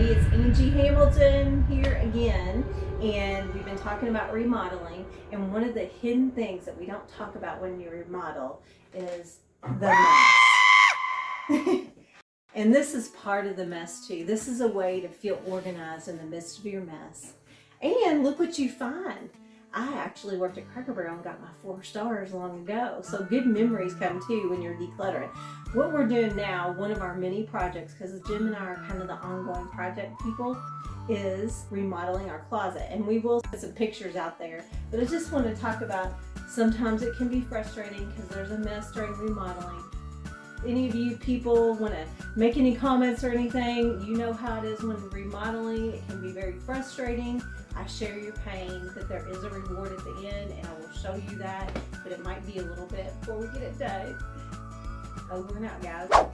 It's Angie Hamilton here again, and we've been talking about remodeling. And one of the hidden things that we don't talk about when you remodel is the mess. and this is part of the mess too. This is a way to feel organized in the midst of your mess. And look what you find. I actually worked at Cracker Barrel and got my four stars long ago. So good memories come too when you're decluttering. What we're doing now, one of our many projects, because Jim and I are kind of the ongoing project people, is remodeling our closet. And we will put some pictures out there. But I just want to talk about sometimes it can be frustrating because there's a mess during remodeling. Any of you people want to make any comments or anything, you know how it is when remodeling. It can be very frustrating. I share your pain that there is a reward at the end and I will show you that, but it might be a little bit before we get it done. Over and out, guys.